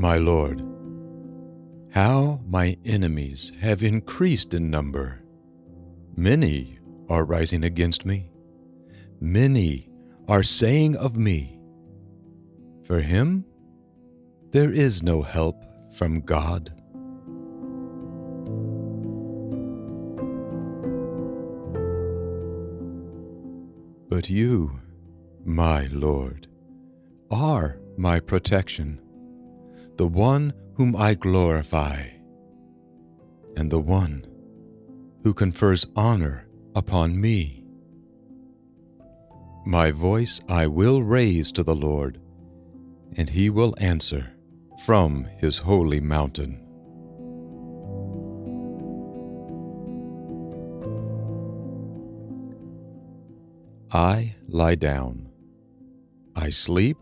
My Lord, how my enemies have increased in number. Many are rising against me. Many are saying of me, For him there is no help from God. But you, my Lord, are my protection, the one whom I glorify, and the one who confers honor upon me. My voice I will raise to the Lord, and he will answer from his holy mountain. I lie down, I sleep,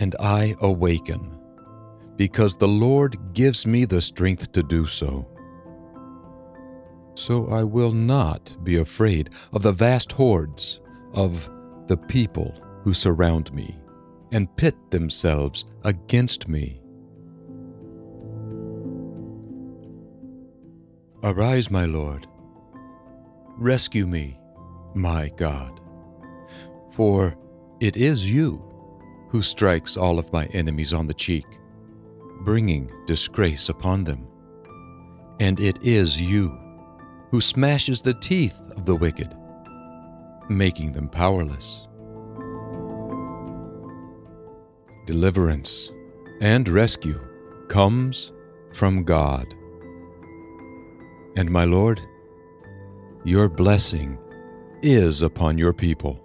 and I awaken, because the Lord gives me the strength to do so. So I will not be afraid of the vast hordes of the people who surround me and pit themselves against me. Arise, my Lord. Rescue me, my God. For it is you who strikes all of my enemies on the cheek, bringing disgrace upon them. And it is you who smashes the teeth of the wicked, making them powerless. Deliverance and rescue comes from God. And my Lord, your blessing is upon your people.